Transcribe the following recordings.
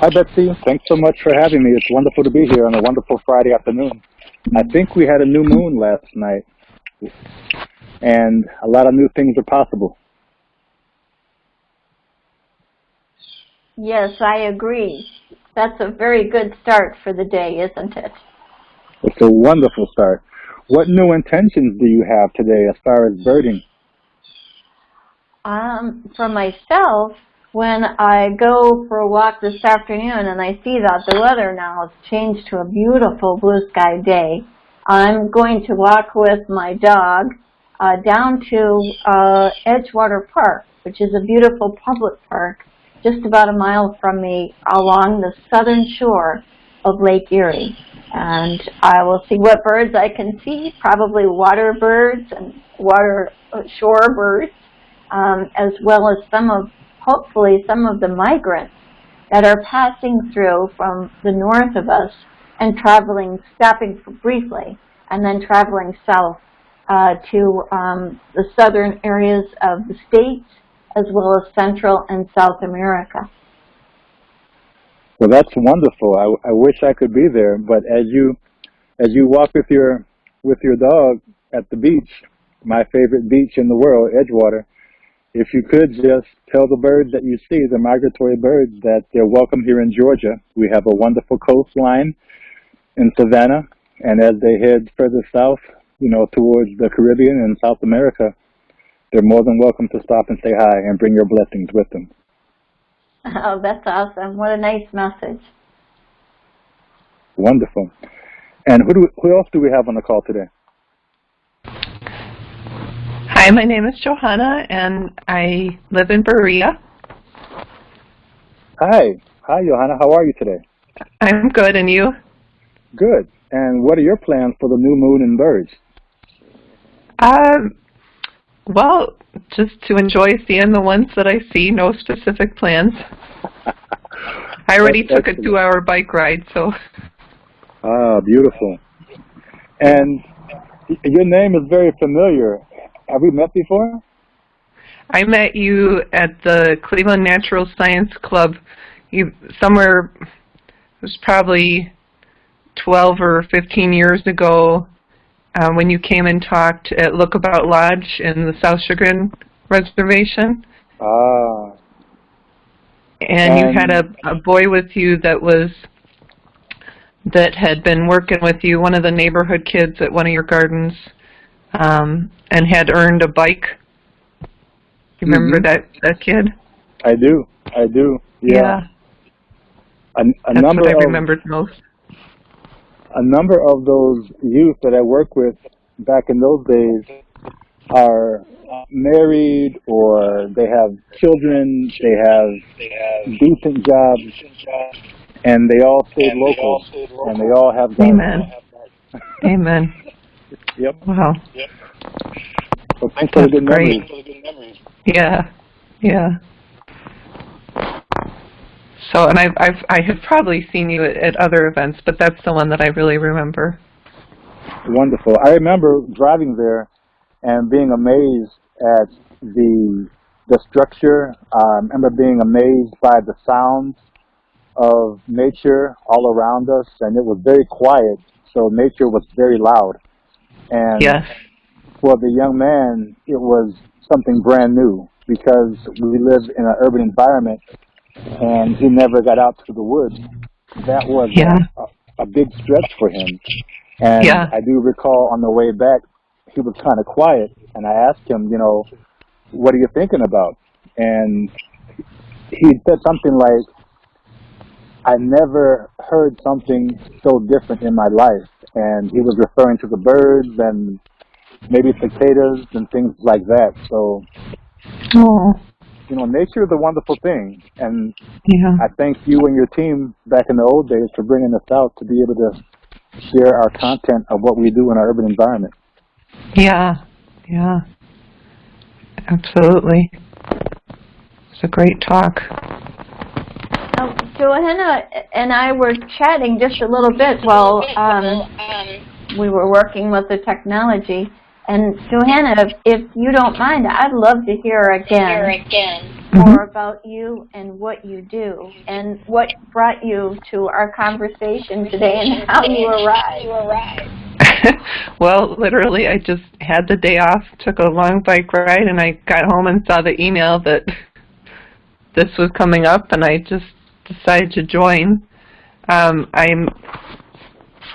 Hi, Betsy. Thanks so much for having me. It's wonderful to be here on a wonderful Friday afternoon. I think we had a new moon last night, and a lot of new things are possible. Yes, I agree. That's a very good start for the day, isn't it? It's a wonderful start. What new intentions do you have today as far as birding? Um, for myself, when I go for a walk this afternoon and I see that the weather now has changed to a beautiful blue sky day, I'm going to walk with my dog uh, down to uh, Edgewater Park, which is a beautiful public park just about a mile from me along the southern shore of Lake Erie. And I will see what birds I can see, probably water birds and water uh, shore birds, um, as well as some of, hopefully, some of the migrants that are passing through from the north of us and traveling, stopping briefly, and then traveling south uh, to um, the southern areas of the states as well as Central and South America. Well, that's wonderful. I, I wish I could be there, but as you as you walk with your with your dog at the beach, my favorite beach in the world, Edgewater, if you could just tell the birds that you see, the migratory birds, that they're welcome here in Georgia. We have a wonderful coastline in Savannah, and as they head further south, you know, towards the Caribbean and South America, they're more than welcome to stop and say hi and bring your blessings with them. Oh, that's awesome. What a nice message. Wonderful. And who, do we, who else do we have on the call today? Hi, my name is Johanna, and I live in Berea. Hi. Hi, Johanna. How are you today? I'm good, and you? Good. And what are your plans for the new moon and birds? Um, well, just to enjoy seeing the ones that I see, no specific plans. I already took a two-hour bike ride, so. Ah, beautiful. And your name is very familiar. Have we met before? I met you at the Cleveland Natural Science Club you, somewhere, it was probably 12 or 15 years ago uh, when you came and talked at Lookabout Lodge in the South Chagrin Reservation. Ah. And, and you had a, a boy with you that was that had been working with you, one of the neighborhood kids at one of your gardens, um, and had earned a bike. You remember mm -hmm. that that kid? I do. I do. Yeah. yeah. A, a That's number what I of, remembered most a number of those youth that I work with back in those days are married or they have children, they have, they have decent jobs, and they all stayed local, and they all have Amen. Amen. Yep. Wow. Yep. Well, thanks for the good great. memories. Yeah. Yeah. So, and I've, I've, I have probably seen you at, at other events, but that's the one that I really remember. Wonderful. I remember driving there and being amazed at the the structure. I remember being amazed by the sounds of nature all around us, and it was very quiet, so nature was very loud. And yes. for the young man, it was something brand new because we live in an urban environment and he never got out to the woods. That was yeah. a, a big stretch for him. And yeah. I do recall on the way back, he was kind of quiet, and I asked him, you know, what are you thinking about? And he said something like, I never heard something so different in my life. And he was referring to the birds and maybe cicadas and things like that. So oh you know, nature is a wonderful thing, and yeah. I thank you and your team back in the old days for bringing us out to be able to share our content of what we do in our urban environment. Yeah, yeah, absolutely. It's a great talk. Um, Johanna and I were chatting just a little bit while um, we were working with the technology. And Johanna, if, if you don't mind, I'd love to hear again, hear again more about you and what you do and what brought you to our conversation today and how you arrived. well, literally, I just had the day off, took a long bike ride, and I got home and saw the email that this was coming up, and I just decided to join. Um, I'm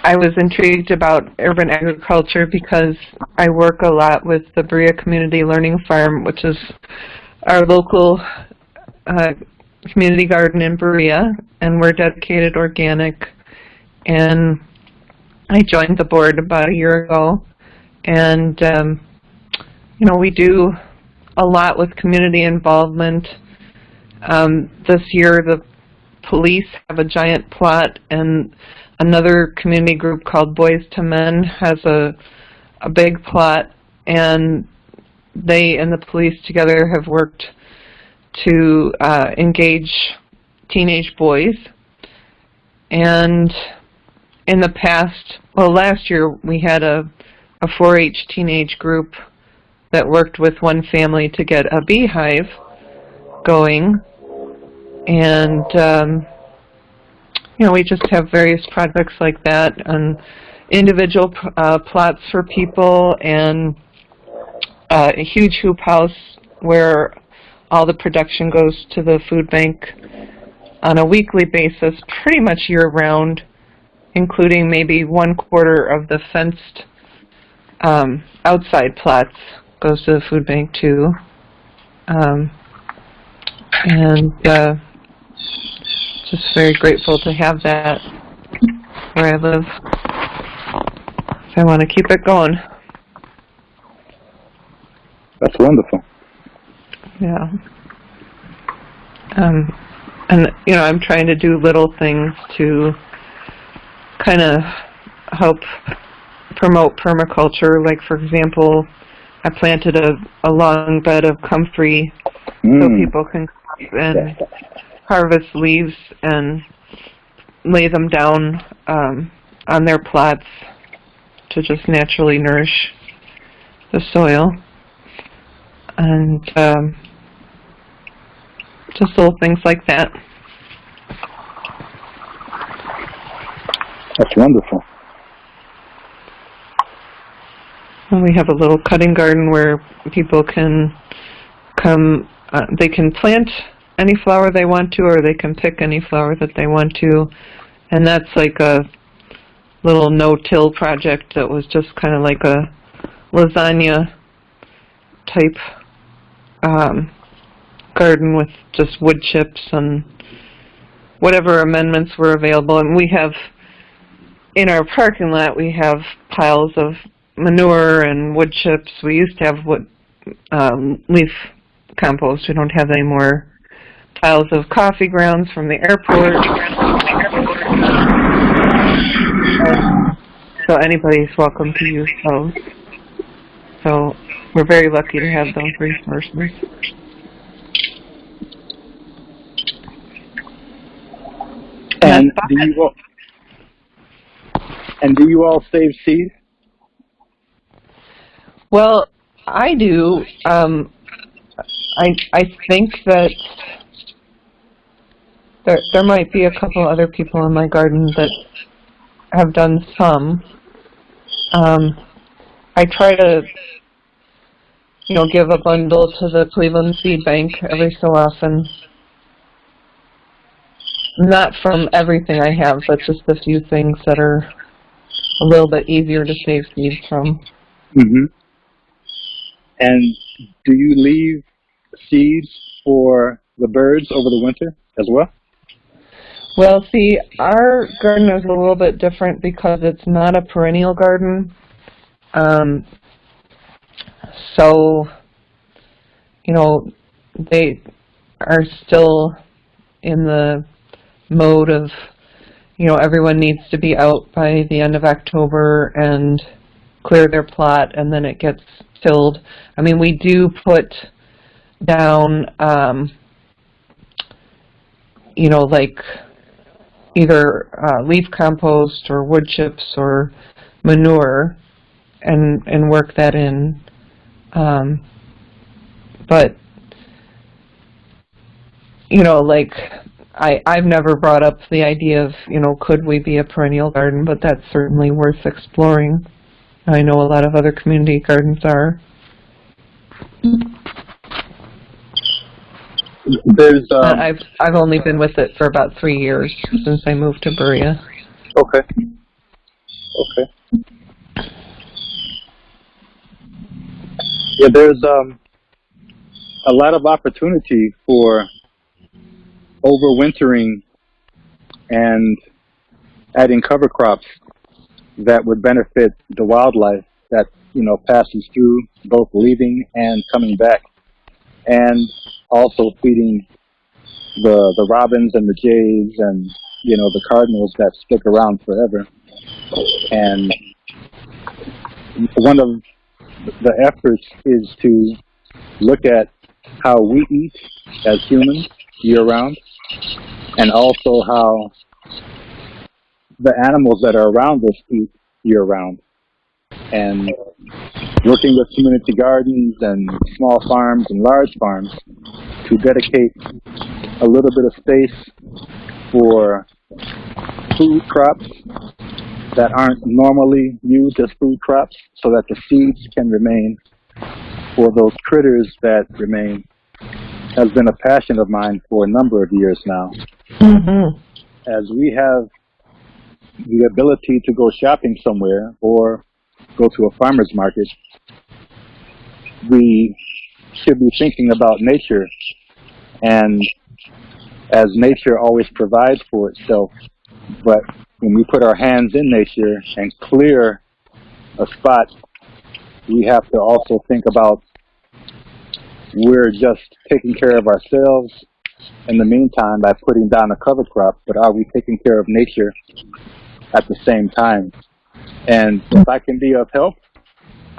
I was intrigued about urban agriculture because I work a lot with the Berea Community Learning Farm, which is our local uh, community garden in Berea, and we're dedicated organic. And I joined the board about a year ago, and um, you know we do a lot with community involvement. Um, this year, the police have a giant plot, and another community group called Boys to Men has a a big plot, and they and the police together have worked to uh, engage teenage boys. And in the past, well, last year we had a, a 4-H teenage group that worked with one family to get a beehive going. And, um, you know, we just have various projects like that and individual uh, plots for people and uh, a huge hoop house where all the production goes to the food bank on a weekly basis, pretty much year-round, including maybe one quarter of the fenced um, outside plots goes to the food bank too. Um, and uh, just very grateful to have that where I live. So I want to keep it going. That's wonderful. Yeah. Um, and, you know, I'm trying to do little things to kind of help promote permaculture. Like, for example, I planted a, a long bed of comfrey mm. so people can come and harvest leaves and lay them down um, on their plots to just naturally nourish the soil and um, just little things like that. That's wonderful. And we have a little cutting garden where people can come, uh, they can plant any flower they want to or they can pick any flower that they want to. And that's like a little no-till project that was just kind of like a lasagna type um, garden with just wood chips and whatever amendments were available. And we have, in our parking lot, we have piles of manure and wood chips. We used to have wood um, leaf compost. We don't have any more piles of coffee grounds from the airport. so anybody's welcome to use those. So we're very lucky to have those resources. And do you all, and do you all save seed? Well, I do. Um, I I think that there there might be a couple other people in my garden that have done some. Um, I try to you know, give a bundle to the Cleveland Seed Bank every so often. Not from everything I have, but just a few things that are a little bit easier to save seeds from. Mm-hmm. And do you leave seeds for the birds over the winter as well? Well, see, our garden is a little bit different because it's not a perennial garden. Um, so, you know, they are still in the mode of, you know, everyone needs to be out by the end of October and clear their plot and then it gets filled. I mean, we do put down, um, you know, like either uh, leaf compost or wood chips or manure and, and work that in um, but you know, like I I've never brought up the idea of you know could we be a perennial garden, but that's certainly worth exploring. I know a lot of other community gardens are. There's um, I've I've only been with it for about three years since I moved to Berea. okay. Okay. Yeah, there's um a lot of opportunity for overwintering and adding cover crops that would benefit the wildlife that you know passes through both leaving and coming back and also feeding the the robins and the jays and you know the cardinals that stick around forever and one of the efforts is to look at how we eat as humans year round and also how the animals that are around us eat year round. And working with community gardens and small farms and large farms to dedicate a little bit of space for food crops that aren't normally used as food crops so that the seeds can remain for those critters that remain has been a passion of mine for a number of years now. Mm-hmm. As we have the ability to go shopping somewhere or go to a farmer's market, we should be thinking about nature and as nature always provides for itself, but when we put our hands in nature and clear a spot, we have to also think about we're just taking care of ourselves in the meantime by putting down a cover crop, but are we taking care of nature at the same time? And if I can be of help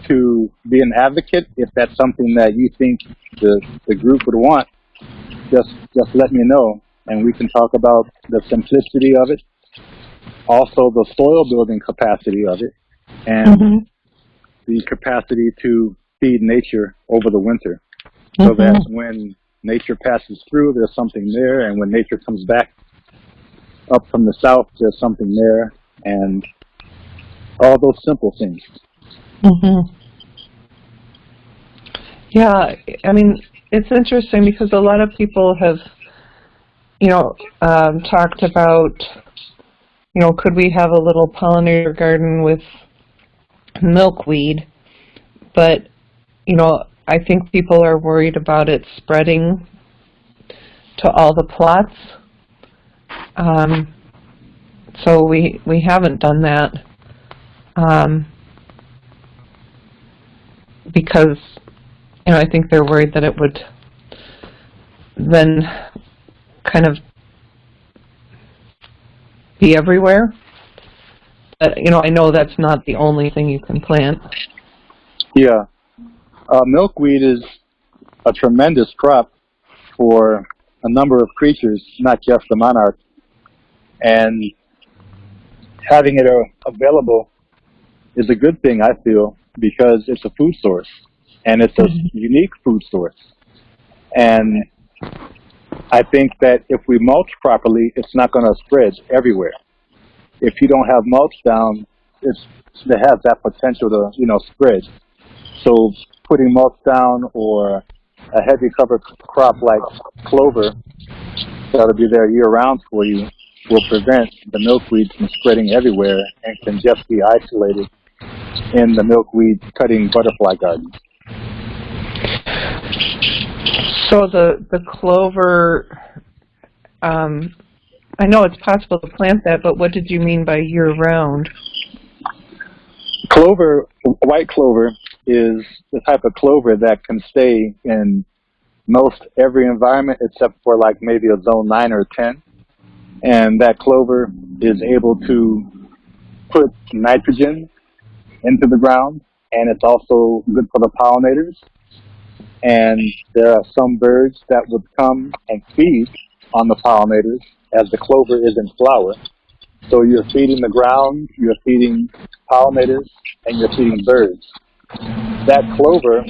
to be an advocate, if that's something that you think the, the group would want, just just let me know and we can talk about the simplicity of it, also the soil building capacity of it, and Mm-hmm. the capacity to feed nature over the winter so Mm-hmm. that when nature passes through, there's something there, and when nature comes back up from the south, there's something there, and all those simple things. Mm-hmm. Yeah, I mean, it's interesting because a lot of people have, you know, um, talked about, you know, could we have a little pollinator garden with milkweed? But, you know, I think people are worried about it spreading to all the plots. Um, so we we haven't done that. Um, because you know I think they're worried that it would then kind of be everywhere. But you know I know that's not the only thing you can plant. Yeah. Uh, milkweed is a tremendous crop for a number of creatures, not just the monarch. And having it uh, available is a good thing, I feel, because it's a food source. And it's a Mhm. unique food source. And I think that if we mulch properly, it's not going to spread everywhere. If you don't have mulch down, it's, it has that potential to, you know, spread. So putting mulch down or a heavy cover crop like clover that'll be there year round for you will prevent the milkweed from spreading everywhere and can just be isolated in the milkweed cutting butterfly garden. So the the clover, um, I know it's possible to plant that, but what did you mean by year round? Clover, white clover, is the type of clover that can stay in most every environment except for like maybe a zone 9 or 10. And that clover is able to put nitrogen into the ground and it's also good for the pollinators. And there are some birds that would come and feed on the pollinators as the clover is in flower. So you're feeding the ground, you're feeding pollinators, and you're feeding birds. That clover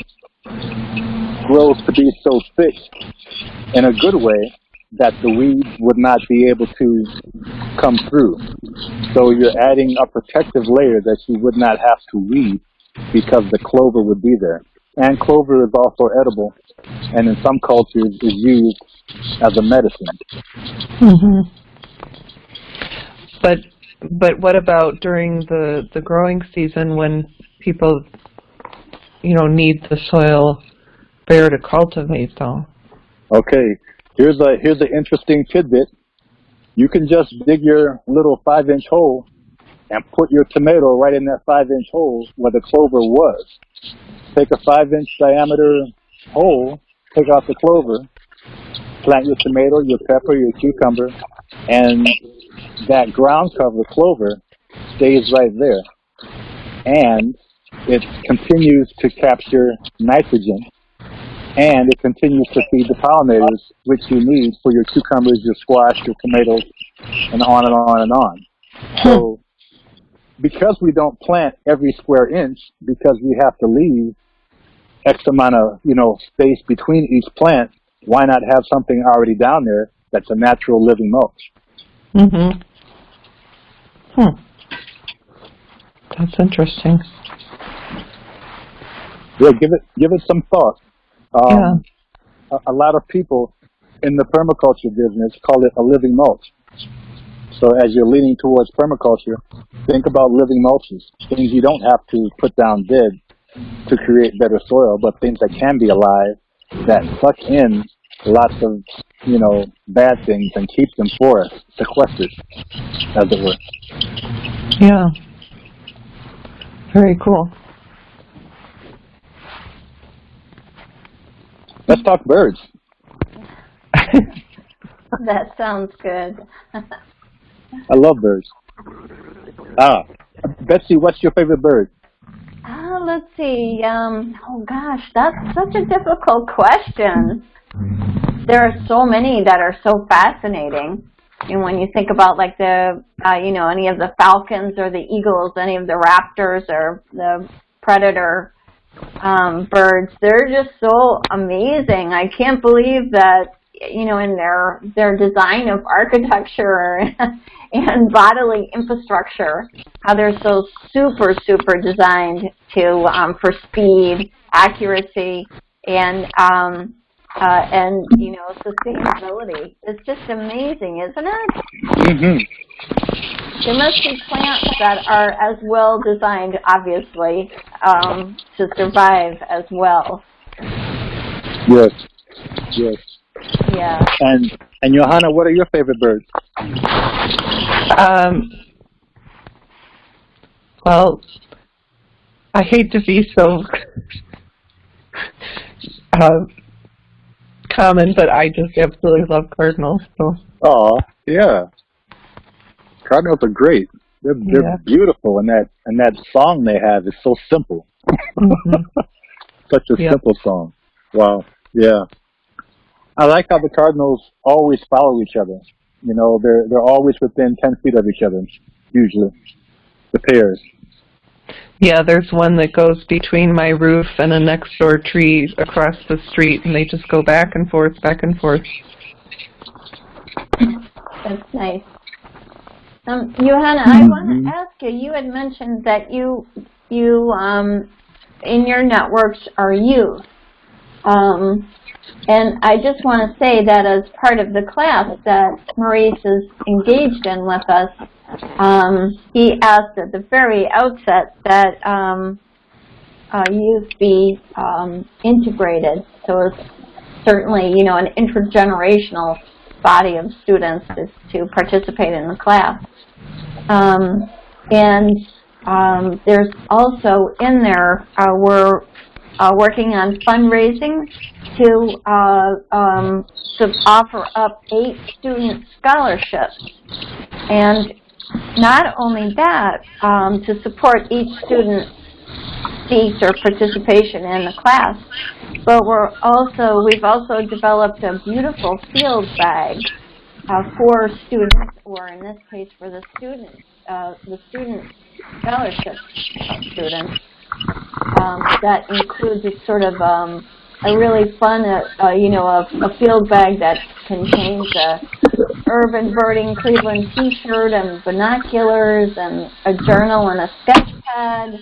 grows to be so thick in a good way that the weeds would not be able to come through. So you're adding a protective layer that you would not have to weed because the clover would be there. And clover is also edible, and in some cultures is used as a medicine. hmm But but what about during the the growing season when people, you know, need the soil bare to cultivate though? Okay, here's a here's an interesting tidbit. You can just dig your little five inch hole and put your tomato right in that five inch hole where the clover was. Take a five inch diameter hole, take out the clover, plant your tomato, your pepper, your cucumber, and that ground cover clover stays right there. And it continues to capture nitrogen and it continues to feed the pollinators which you need for your cucumbers, your squash, your tomatoes, and on and on and on. So because we don't plant every square inch, because we have to leave X amount of, you know, space between each plant, why not have something already down there that's a natural living mulch? hmm Hmm. That's interesting. Yeah, give it give it some thought. Um, Yeah. a, a lot of people in the permaculture business call it a living mulch. So as you're leaning towards permaculture, think about living mulches, things you don't have to put down dead to create better soil, but things that can be alive that suck in lots of, you know, bad things and keep them for us, sequestered, as it were. Yeah. Very cool. Let's talk birds. That sounds good. I love birds. Ah, Betsy, what's your favorite bird? Ah, let's see. Um, oh gosh, that's such a difficult question. There are so many that are so fascinating. And when you think about like the, uh, you know, any of the falcons or the eagles, any of the raptors or the predator um, birds, they're just so amazing. I can't believe that, you know, in their their design of architecture and bodily infrastructure, how they're so super super designed to um, for speed, accuracy, and um, uh, and you know sustainability. It's just amazing, isn't it? Mm-hmm. There must be plants that are as well designed, obviously, um, to survive as well. Yes. Yes. Yeah. And and Johanna, what are your favorite birds? Um, well, I hate to be so uh, common, but I just absolutely love cardinals. So Oh, yeah. Cardinals are great. They're they're Yeah. beautiful, and that and that song they have is so simple. Mhm. Such a Yep. simple song. Wow. Yeah. I like how the Cardinals always follow each other. You know, they're they're always within ten feet of each other, usually. The pairs. yeah, there's one that goes between my roof and a next door tree across the street, and they just go back and forth, back and forth. That's nice. Um, Johanna, I want Mhm. to ask you. You had mentioned that you you um, in your networks are youth, um, and I just want to say that as part of the class that Maurice is engaged in with us, um, he asked at the very outset that um, uh, youth be um, integrated. So it's certainly, you know, an intergenerational body of students is to participate in the class. Um, and um, there's also in there, uh, we're uh, working on fundraising to, uh, um, to offer up eight student scholarships. And not only that, um, to support each student's seat or participation in the class, but we're also, we've also developed a beautiful field bag uh, for students, or in this case for the students, uh, the student scholarship students, um, that includes a sort of um, a really fun, uh, uh, you know, a, a field bag that contains a urban birding Cleveland T-shirt and binoculars and a journal and a sketch pad,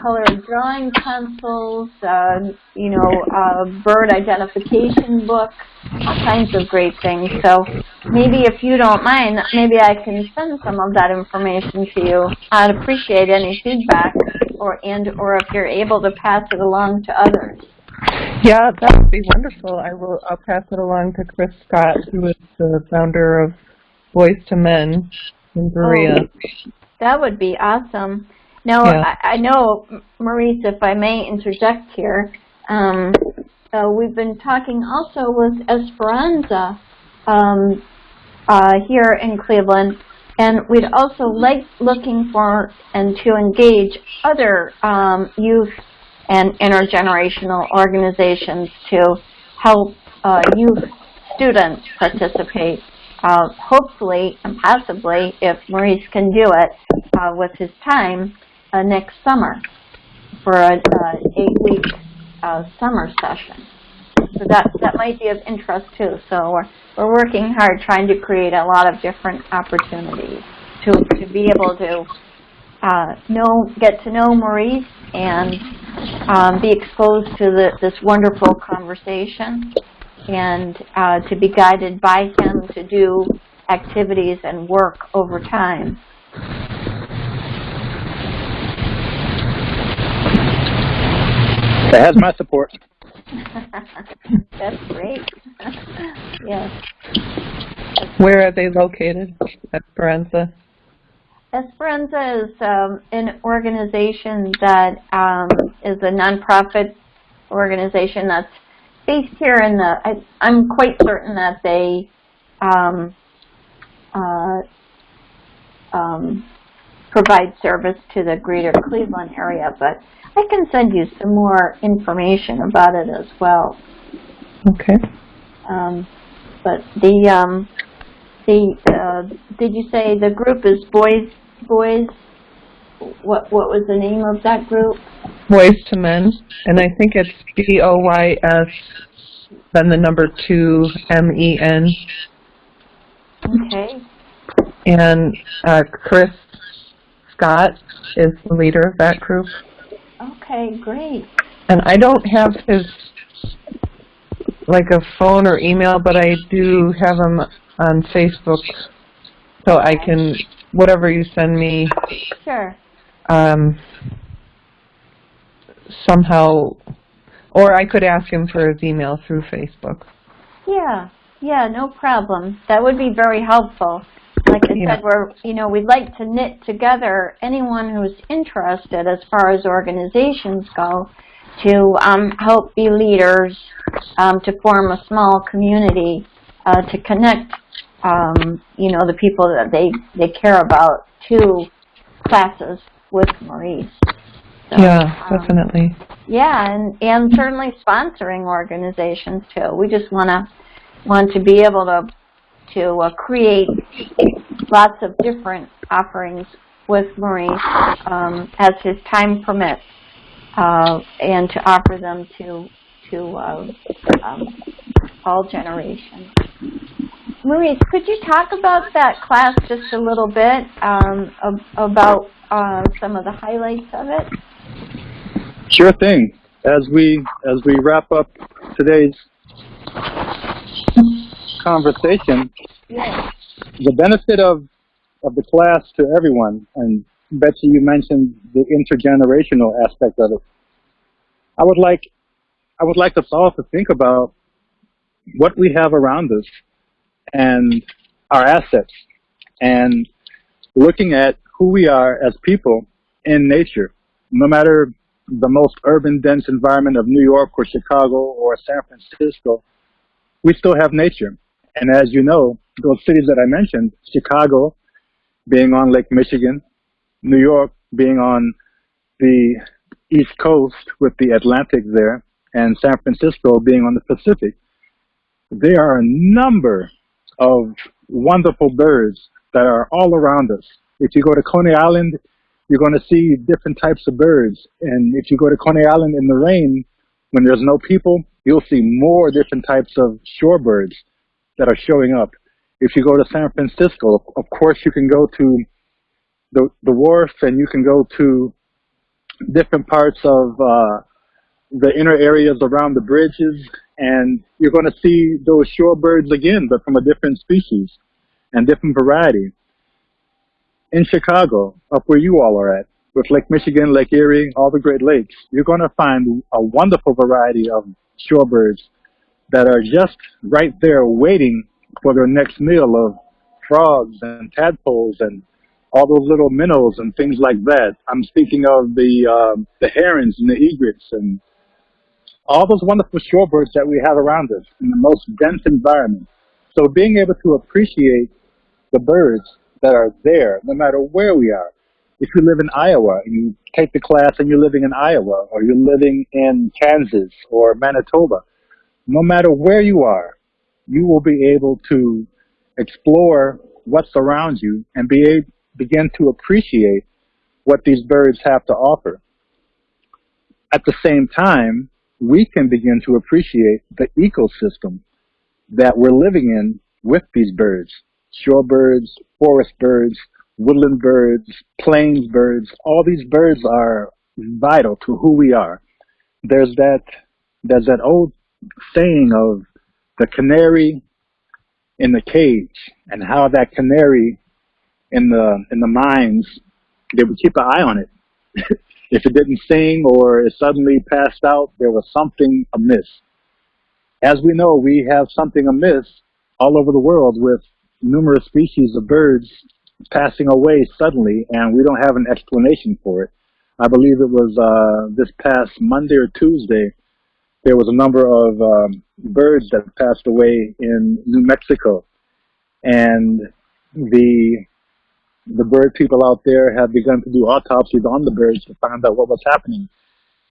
colored drawing pencils, uh, you know, a bird identification book, all kinds of great things. So maybe if you don't mind, maybe I can send some of that information to you. I'd appreciate any feedback or and or if you're able to pass it along to others. Yeah, that would be wonderful. I will. I'll pass it along to Chris Scott, who is the founder of Boys to Men in Berea. Oh, that would be awesome. Now, Yeah. I, I know, Maurice, if I may interject here, um, uh, we've been talking also with Esperanza um, uh, here in Cleveland, and we'd also like looking for and to engage other um, youth and intergenerational organizations to help uh, youth students participate. Uh, hopefully and possibly, if Maurice can do it uh, with his time, uh, next summer for a uh, eight-week uh, summer session. So that that might be of interest too. So we're we're working hard trying to create a lot of different opportunities to to be able to uh, know get to know Maurice and um, be exposed to the, this wonderful conversation and uh, to be guided by him to do activities and work over time. It has my support. That's great. yes. Where are they located? Esperanza. Esperanza is um, an organization that um, is a nonprofit organization that's based here in the. I, I'm quite certain that they um, uh, um, provide service to the greater Cleveland area, but I can send you some more information about it as well. Okay. Um, but the um, the uh, did you say the group is boys boys? What what was the name of that group? Boys to Men, and I think it's B O Y S, then the number two M E N, Okay. and uh, Chris Scott is the leader of that group. Okay, great. And I don't have his like a phone or email, but I do have him on Facebook, so I can whatever you send me Sure. um, somehow, or I could ask him for his email through Facebook. Yeah. Yeah, no problem. That would be very helpful. Like I Yeah. said, we're, you know, we'd like to knit together anyone who's interested as far as organizations go to um, help be leaders, um, to form a small community, uh, to connect, um, you know, the people that they, they care about to classes with Maurice. So, yeah, um, definitely. yeah, and, and certainly sponsoring organizations too. We just want to want to be able to to uh, create lots of different offerings with Maurice um, as his time permits, uh, and to offer them to to uh, um, all generations. Maurice, could you talk about that class just a little bit um, ab- about uh, some of the highlights of it? Sure thing. As we as we wrap up today's conversation, the benefit of of the class to everyone, and Betsy, you mentioned the intergenerational aspect of it. I would like I would like us all to think about what we have around us and our assets, and looking at who we are as people in nature, no matter the most urban dense environment of New York or Chicago or San Francisco, we still have nature. And as you know, those cities that I mentioned, Chicago being on Lake Michigan, New York being on the East Coast with the Atlantic there, and San Francisco being on the Pacific, there are a number of wonderful birds that are all around us. If you go to Coney Island, you're going to see different types of birds. And if you go to Coney Island in the rain, when there's no people, you'll see more different types of shorebirds that are showing up. If you go to San Francisco, of course you can go to the, the wharf and you can go to different parts of uh, the inner areas around the bridges and you're going to see those shorebirds again, but from a different species and different variety. In Chicago, up where you all are at, with Lake Michigan, Lake Erie, all the Great Lakes, you're going to find a wonderful variety of shorebirds that are just right there waiting for their next meal of frogs and tadpoles and all those little minnows and things like that. I'm speaking of the uh, the herons and the egrets and all those wonderful shorebirds that we have around us in the most dense environment. So being able to appreciate the birds that are there, no matter where we are. If you live in Iowa and you take the class and you're living in Iowa or you're living in Kansas or Manitoba, no matter where you are, you will be able to explore what surrounds you and be able, begin to appreciate what these birds have to offer. At the same time, we can begin to appreciate the ecosystem that we're living in with these birds. Shorebirds, forest birds, woodland birds, plains birds, all these birds are vital to who we are. There's that, there's that old saying of the canary in the cage and how that canary in the, in the mines, they would keep an eye on it. if it didn't sing or it suddenly passed out, there was something amiss. As we know, we have something amiss all over the world with numerous species of birds passing away suddenly, and we don't have an explanation for it. I believe it was uh, this past Monday or Tuesday, there was a number of um, birds that passed away in New Mexico, and the the bird people out there have begun to do autopsies on the birds to find out what was happening.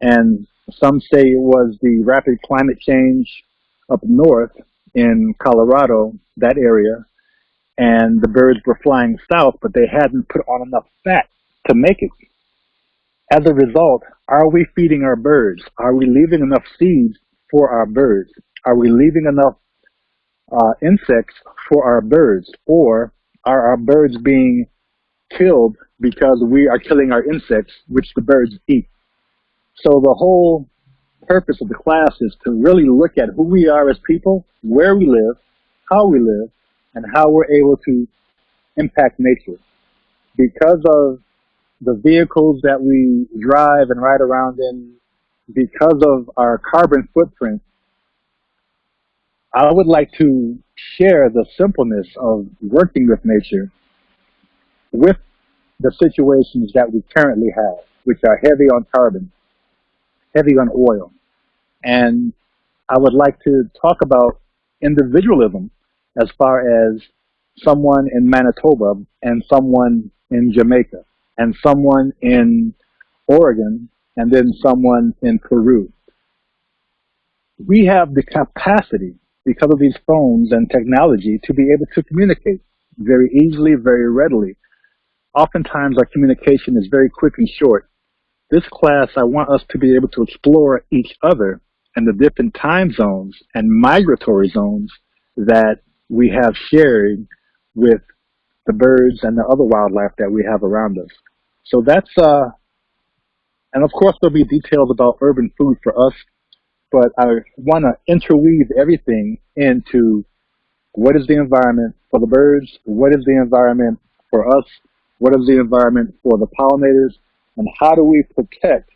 And some say it was the rapid climate change up north in Colorado, that area, and the birds were flying south, but they hadn't put on enough fat to make it. As a result, are we feeding our birds? Are we leaving enough seeds for our birds? Are we leaving enough uh, insects for our birds? Or are our birds being killed because we are killing our insects, which the birds eat? So the whole purpose of the class is to really look at who we are as people, where we live, how we live, and how we're able to impact nature. Because of the vehicles that we drive and ride around in, because of our carbon footprint, I would like to share the simpleness of working with nature with the situations that we currently have, which are heavy on carbon, heavy on oil. And I would like to talk about individualism as far as someone in Manitoba and someone in Jamaica and someone in Oregon and then someone in Peru. We have the capacity because of these phones and technology to be able to communicate very easily, very readily. Oftentimes our communication is very quick and short. This class, I want us to be able to explore each other and the different time zones and migratory zones that we have shared with the birds and the other wildlife that we have around us. So that's, uh, and of course there'll be details about urban food for us, but I want to interweave everything into what is the environment for the birds, what is the environment for us, what is the environment for the pollinators, and how do we protect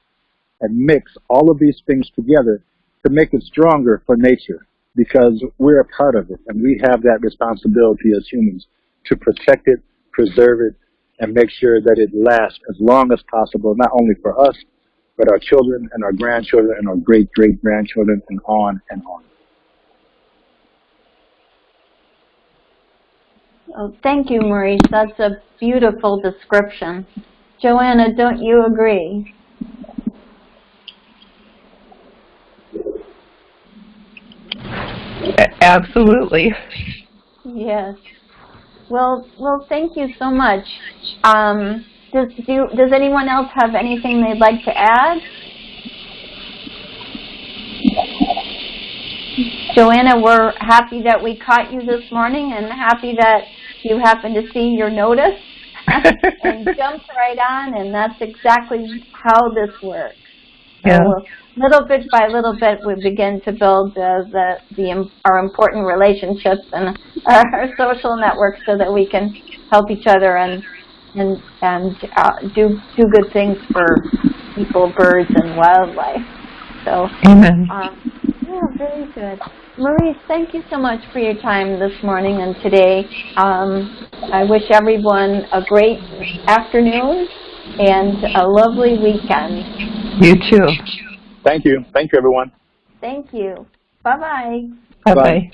and mix all of these things together to make it stronger for nature because we're a part of it and we have that responsibility as humans to protect it, preserve it, and make sure that it lasts as long as possible, not only for us, but our children and our grandchildren and our great great grandchildren and on and on. Oh, thank you, Maurice. That's a beautiful description. Joanna, don't you agree? Absolutely. Yes. Well, well, thank you so much. Um, does do does anyone else have anything they'd like to add? Joanna, we're happy that we caught you this morning and happy that you happened to see your notice and jumped right on, and that's exactly how this works. Yeah. Little bit by little bit, we begin to build uh, the, the our important relationships and our social networks so that we can help each other and and and uh, do do good things for people, birds, and wildlife. So. Amen. Um, yeah, very good. Maurice, thank you so much for your time this morning and today. Um, I wish everyone a great afternoon and a lovely weekend. You too. Thank you. Thank you, everyone. Thank you. Bye-bye. Bye Bye. bye.